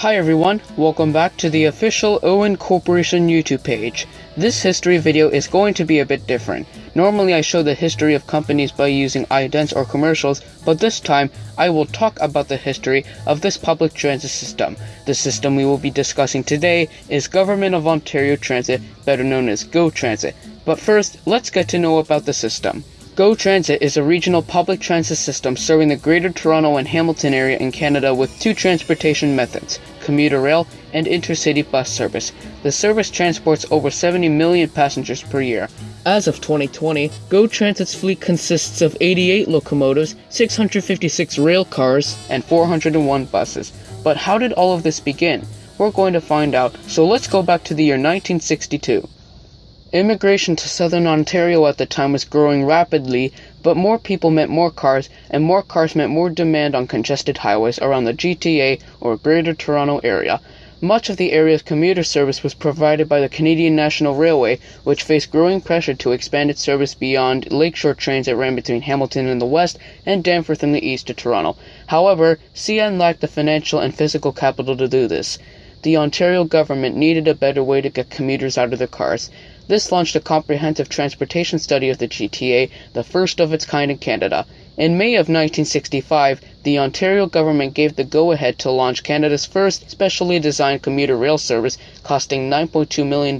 Hi everyone, welcome back to the official Owen Corporation YouTube page. This history video is going to be a bit different. Normally I show the history of companies by using idents or commercials, but this time I will talk about the history of this public transit system. The system we will be discussing today is Government of Ontario Transit, better known as GO Transit. But first, let's get to know about the system. GO Transit is a regional public transit system serving the Greater Toronto and Hamilton area in Canada with two transportation methods commuter rail and intercity bus service. The service transports over 70 million passengers per year. As of 2020, GO Transit's fleet consists of 88 locomotives, 656 rail cars, and 401 buses. But how did all of this begin? We're going to find out, so let's go back to the year 1962. Immigration to southern Ontario at the time was growing rapidly, but more people meant more cars, and more cars meant more demand on congested highways around the GTA or Greater Toronto Area. Much of the area's commuter service was provided by the Canadian National Railway, which faced growing pressure to expand its service beyond lakeshore trains that ran between Hamilton in the west and Danforth in the east to Toronto. However, CN lacked the financial and physical capital to do this. The Ontario government needed a better way to get commuters out of their cars. This launched a comprehensive transportation study of the GTA, the first of its kind in Canada. In May of 1965, the Ontario government gave the go ahead to launch Canada's first specially designed commuter rail service, costing $9.2 million,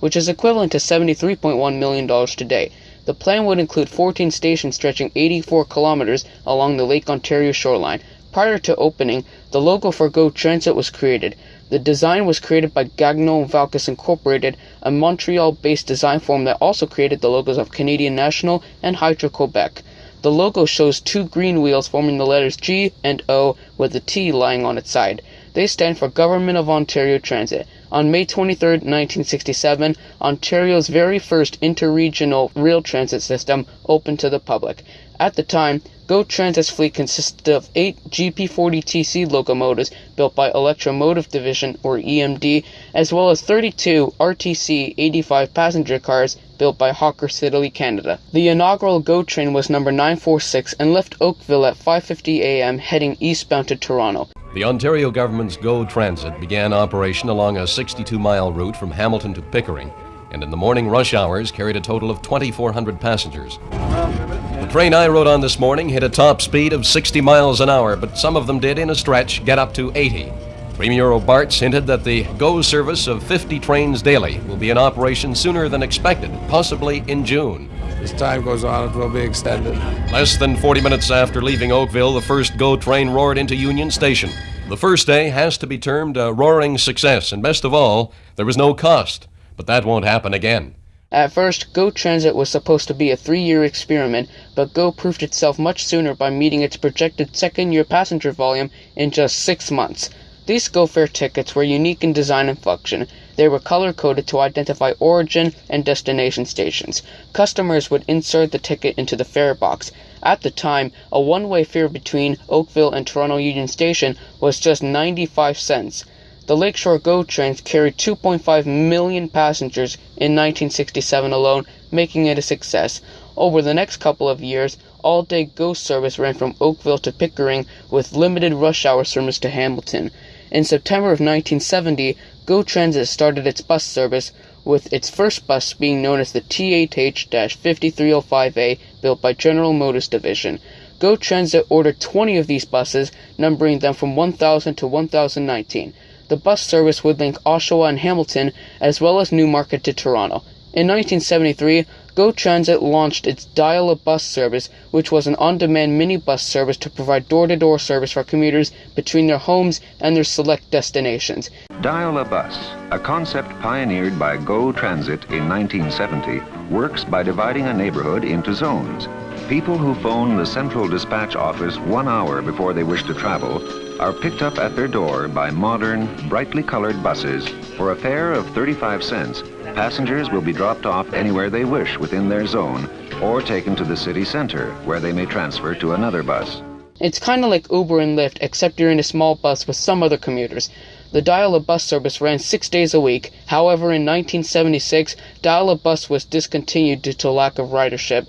which is equivalent to $73.1 million today. The plan would include 14 stations stretching 84 kilometers along the Lake Ontario shoreline. Prior to opening, the logo for GO Transit was created. The design was created by Gagnon Valkus Incorporated, a Montreal-based design firm that also created the logos of Canadian National and Hydro-Quebec. The logo shows two green wheels forming the letters G and O with the T lying on its side. They stand for Government of Ontario Transit. On May 23, 1967, Ontario's very first interregional rail transit system opened to the public. At the time, GO Transit's fleet consisted of eight GP40TC locomotives built by Electromotive Division, or EMD, as well as 32 RTC 85 passenger cars built by Hawker Siddeley Canada. The inaugural GO train was number 946 and left Oakville at 5:50 a.m. heading eastbound to Toronto. The Ontario government's GO Transit began operation along a 62-mile route from Hamilton to Pickering and in the morning rush hours carried a total of 2,400 passengers. The train I rode on this morning hit a top speed of 60 miles an hour, but some of them did, in a stretch, get up to 80. Premier Robarts hinted that the GO service of 50 trains daily will be in operation sooner than expected, possibly in June. As time goes on, it will be extended. Less than 40 minutes after leaving Oakville, the first GO train roared into Union Station. The first day has to be termed a roaring success, and best of all, there was no cost. But that won't happen again. At first, GO Transit was supposed to be a three year experiment, but GO proved itself much sooner by meeting its projected second year passenger volume in just six months. These GO fare tickets were unique in design and function. They were color coded to identify origin and destination stations. Customers would insert the ticket into the fare box. At the time, a one way fare between Oakville and Toronto Union Station was just 95 cents. The Lakeshore GO trains carried 2.5 million passengers in 1967 alone, making it a success. Over the next couple of years, all day GO service ran from Oakville to Pickering with limited rush hour service to Hamilton. In September of 1970, GO Transit started its bus service, with its first bus being known as the THH-5305A, built by General Motors Division. GO Transit ordered 20 of these buses, numbering them from 1000 to 1019. The bus service would link Oshawa and Hamilton, as well as Newmarket to Toronto. In 1973, GO Transit launched its Dial a Bus service, which was an on-demand minibus service to provide door-to-door service for commuters between their homes and their select destinations. Dial a Bus, a concept pioneered by GO Transit in 1970, works by dividing a neighborhood into zones. People who phone the central dispatch office one hour before they wish to travel are picked up at their door by modern, brightly colored buses. For a fare of 35 cents, passengers will be dropped off anywhere they wish within their zone or taken to the city center where they may transfer to another bus. It's kind of like Uber and Lyft, except you're in a small bus with some other commuters. The Dial a Bus service ran six days a week. However, in 1976, Dial a Bus was discontinued due to lack of ridership.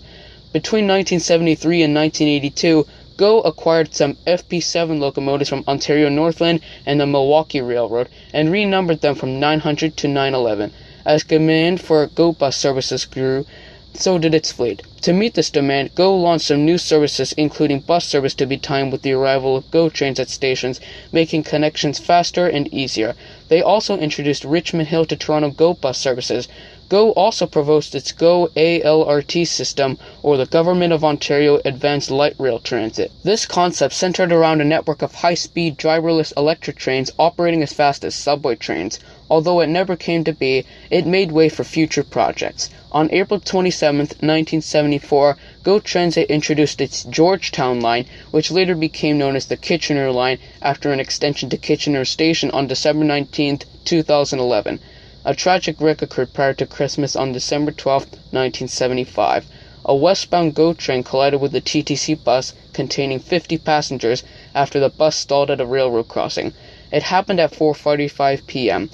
Between 1973 and 1982, GO acquired some FP7 locomotives from Ontario Northland and the Milwaukee Railroad and renumbered them from 900 to 911. As demand for GO bus services grew, so did its fleet. To meet this demand, GO launched some new services, including bus service to be timed with the arrival of GO trains at stations, making connections faster and easier. They also introduced Richmond Hill to Toronto GO bus services. GO also proposed its GO ALRT system, or the Government of Ontario Advanced Light Rail Transit. This concept centered around a network of high speed, driverless electric trains operating as fast as subway trains. Although it never came to be, it made way for future projects. On April 27, 1974, GO Transit introduced its Georgetown line, which later became known as the Kitchener line after an extension to Kitchener Station on December 19, 2011. A tragic wreck occurred prior to Christmas on December 12, 1975. A westbound GO train collided with a TTC bus containing 50 passengers after the bus stalled at a railroad crossing. It happened at 4:45 p.m.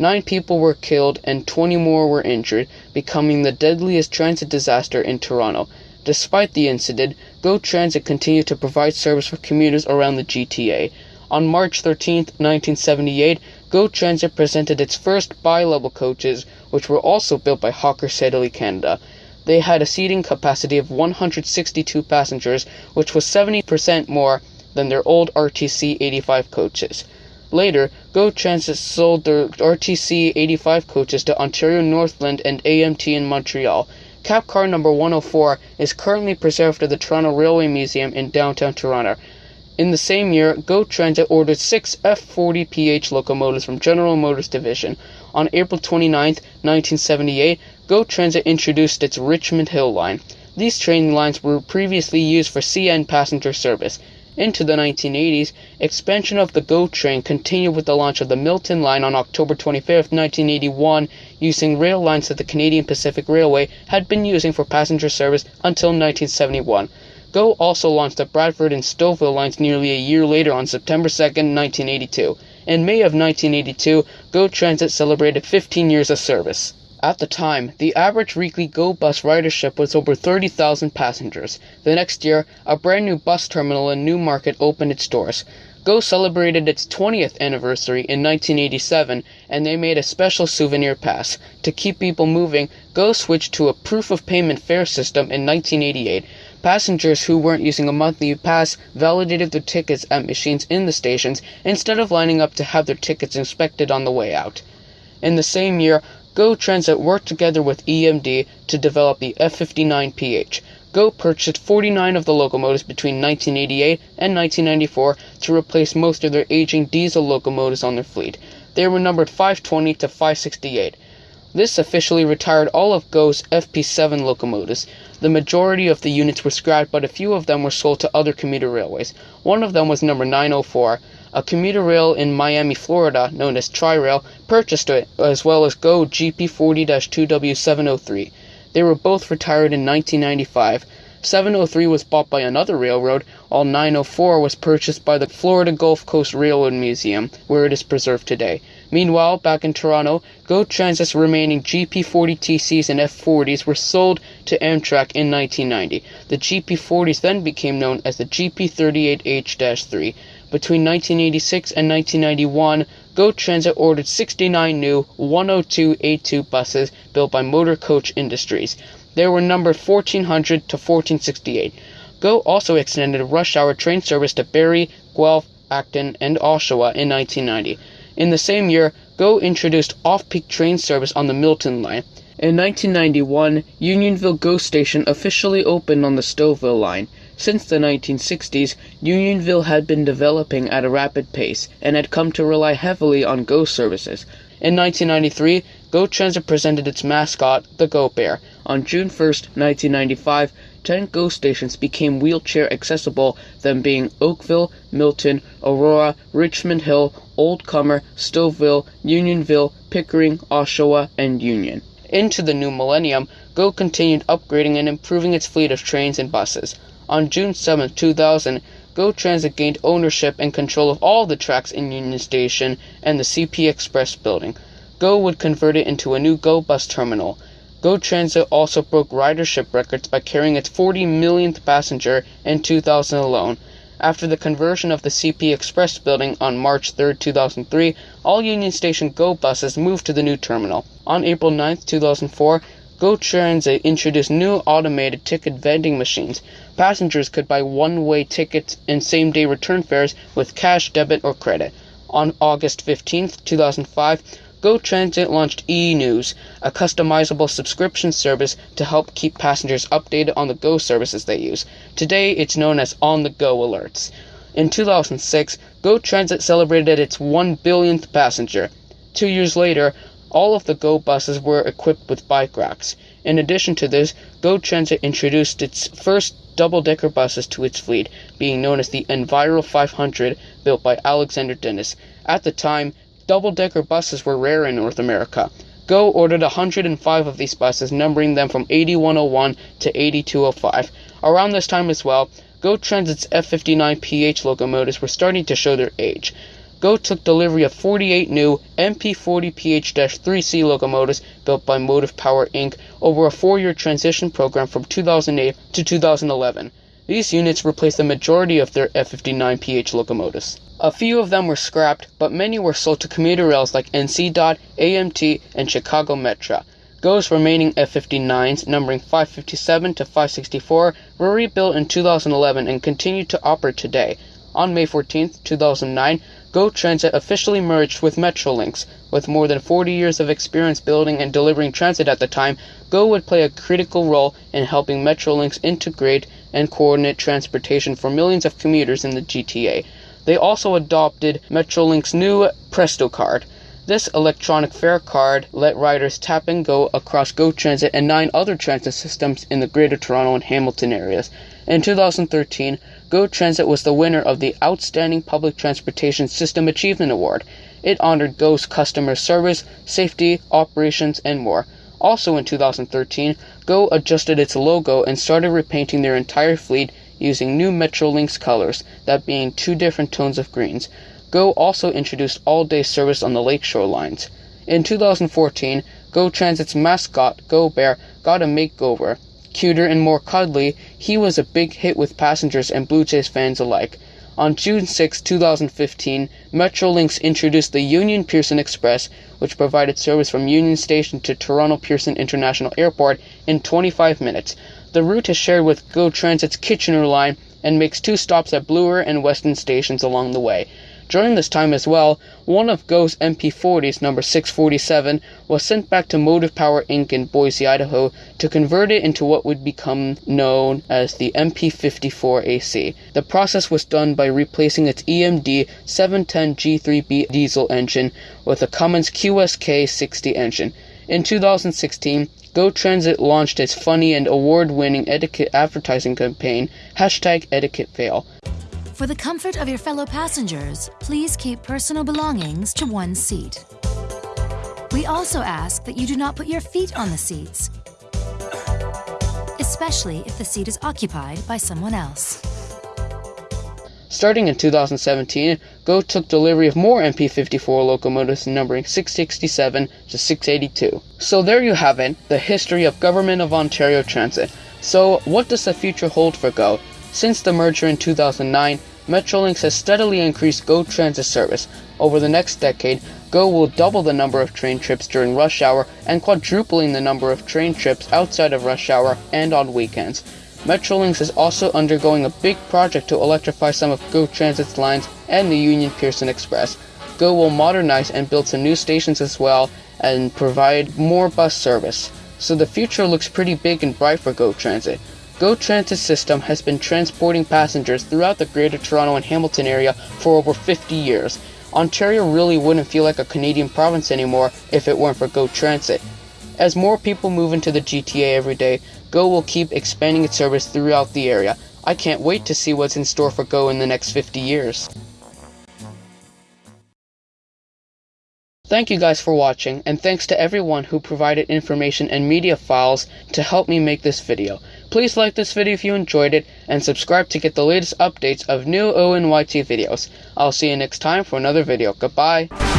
Nine people were killed and 20 more were injured, becoming the deadliest transit disaster in Toronto. Despite the incident, GO Transit continued to provide service for commuters around the GTA. On March 13, 1978, GO Transit presented its first bi-level coaches, which were also built by Hawker Siddeley Canada. They had a seating capacity of 162 passengers, which was 70% more than their old RTC 85 coaches. Later, GO Transit sold their RTC 85 coaches to Ontario Northland and AMT in Montreal. Cap car number 104 is currently preserved at the Toronto Railway Museum in downtown Toronto. In the same year, GO Transit ordered six F40PH locomotives from General Motors Division. On April 29, 1978, GO Transit introduced its Richmond Hill line. These train lines were previously used for CN passenger service. Into the 1980s, expansion of the GO train continued with the launch of the Milton line on October 25, 1981, using rail lines that the Canadian Pacific Railway had been using for passenger service until 1971. GO also launched the Bradford and Stouffville lines nearly a year later on September 2, 1982. In May of 1982, GO Transit celebrated 15 years of service. At the time, the average weekly GO bus ridership was over 30,000 passengers. The next year, a brand new bus terminal in Newmarket opened its doors. GO celebrated its 20th anniversary in 1987 and they made a special souvenir pass. To keep people moving, GO switched to a proof of payment fare system in 1988. Passengers who weren't using a monthly pass validated their tickets at machines in the stations instead of lining up to have their tickets inspected on the way out. In the same year, GO Transit worked together with EMD to develop the F59PH. GO purchased 49 of the locomotives between 1988 and 1994 to replace most of their aging diesel locomotives on their fleet. They were numbered 520 to 568. This officially retired all of GO's FP7 locomotives. The majority of the units were scrapped, but a few of them were sold to other commuter railways. One of them was number 904. A commuter rail in Miami, Florida, known as Tri-Rail, purchased it, as well as GO GP40-2W703. They were both retired in 1995. 703 was bought by another railroad, while 904 was purchased by the Florida Gulf Coast Railroad Museum, where it is preserved today. Meanwhile, back in Toronto, GO Transit's remaining GP40TCs and F40s were sold to Amtrak in 1990. The GP40s then became known as the GP38H-3. Between 1986 and 1991, GO Transit ordered 69 new 102A2 buses built by Motor Coach Industries. They were numbered 1400 to 1468. GO also extended rush hour train service to Barrie, Guelph, Acton, and Oshawa in 1990. In the same year, GO introduced off-peak train service on the Milton line. In 1991, Unionville GO Station officially opened on the Stouffville line. Since the 1960s, Unionville had been developing at a rapid pace and had come to rely heavily on GO services. In 1993, GO Transit presented its mascot, the GO Bear. On June 1, 1995, 10 GO stations became wheelchair accessible, them being Oakville, Milton, Aurora, Richmond Hill, Old Cummer, Stouffville, Unionville, Pickering, Oshawa, and Union. Into the new millennium, GO continued upgrading and improving its fleet of trains and buses. On June 7, 2000, GO Transit gained ownership and control of all the tracks in Union Station and the CP Express building. GO would convert it into a new GO bus terminal. Go Transit also broke ridership records by carrying its 40 millionth passenger in 2000 alone. After the conversion of the CP Express building on March 3, 2003, all Union Station Go buses moved to the new terminal. On April 9, 2004, Go Transit introduced new automated ticket vending machines. Passengers could buy one-way tickets and same-day return fares with cash, debit, or credit. On August 15, 2005, Go Transit launched e-News, a customizable subscription service to help keep passengers updated on the Go services they use. Today, it's known as On the Go Alerts. In 2006, Go Transit celebrated its 1 billionth passenger. Two years later, all of the Go buses were equipped with bike racks. In addition to this, Go Transit introduced its first double-decker buses to its fleet, being known as the Enviro 500, built by Alexander Dennis. At the time, double-decker buses were rare in North America. Go ordered 105 of these buses, numbering them from 8101 to 8205. Around this time as well, Go Transit's F59PH locomotives were starting to show their age. Go took delivery of 48 new MP40PH-3C locomotives built by Motive Power Inc. over a four-year transition program from 2008 to 2011. These units replaced the majority of their F59PH locomotives. A few of them were scrapped, but many were sold to commuter rails like NC DOT, AMT, and Chicago Metra. GO's remaining F-59s, numbering 557 to 564, were rebuilt in 2011 and continue to operate today. On May 14, 2009, GO Transit officially merged with Metrolinx. With more than 40 years of experience building and delivering transit at the time, GO would play a critical role in helping Metrolinx integrate and coordinate transportation for millions of commuters in the GTA. They also adopted Metrolinx's new Presto card. This electronic fare card let riders tap and go across Go Transit and nine other transit systems in the Greater Toronto and Hamilton areas. In 2013, Go Transit was the winner of the Outstanding Public Transportation System Achievement Award. It honored Go's customer service, safety, operations, and more. Also in 2013, Go adjusted its logo and started repainting their entire fleet using new Metrolinx colors, that being two different tones of greens. Go also introduced all-day service on the lakeshore lines. In 2014, Go Transit's mascot, Go Bear, got a makeover. Cuter and more cuddly, he was a big hit with passengers and Blue Jays fans alike. On June 6, 2015, Metrolinx introduced the Union Pearson Express, which provided service from Union Station to Toronto Pearson International Airport in 25 minutes. The route is shared with GO Transit's Kitchener line and makes two stops at Bloor and Weston stations along the way. During this time as well, one of GO's MP40s, number 647, was sent back to Motive Power Inc. in Boise, Idaho, to convert it into what would become known as the MP54AC. The process was done by replacing its EMD 710 G3B diesel engine with a Cummins QSK 60 engine. In 2016, Go Transit launched its funny and award-winning etiquette advertising campaign, hashtag etiquettefail. For the comfort of your fellow passengers, please keep personal belongings to one seat. We also ask that you do not put your feet on the seats, especially if the seat is occupied by someone else. Starting in 2017, Go took delivery of more MP54 locomotives numbering 667 to 682. So there you have it, the history of Government of Ontario Transit. So what does the future hold for Go? Since the merger in 2009, Metrolinx has steadily increased Go Transit service. Over the next decade, Go will double the number of train trips during rush hour and quadrupling the number of train trips outside of rush hour and on weekends. Metrolinx is also undergoing a big project to electrify some of GO Transit's lines and the Union Pearson Express. GO will modernize and build some new stations as well and provide more bus service. So the future looks pretty big and bright for GO Transit. GO Transit system has been transporting passengers throughout the Greater Toronto and Hamilton area for over 50 years. Ontario really wouldn't feel like a Canadian province anymore if it weren't for GO Transit. As more people move into the GTA every day, Go will keep expanding its service throughout the area. I can't wait to see what's in store for Go in the next 50 years. Thank you guys for watching, and thanks to everyone who provided information and media files to help me make this video. Please like this video if you enjoyed it, and subscribe to get the latest updates of new ONYT videos. I'll see you next time for another video. Goodbye!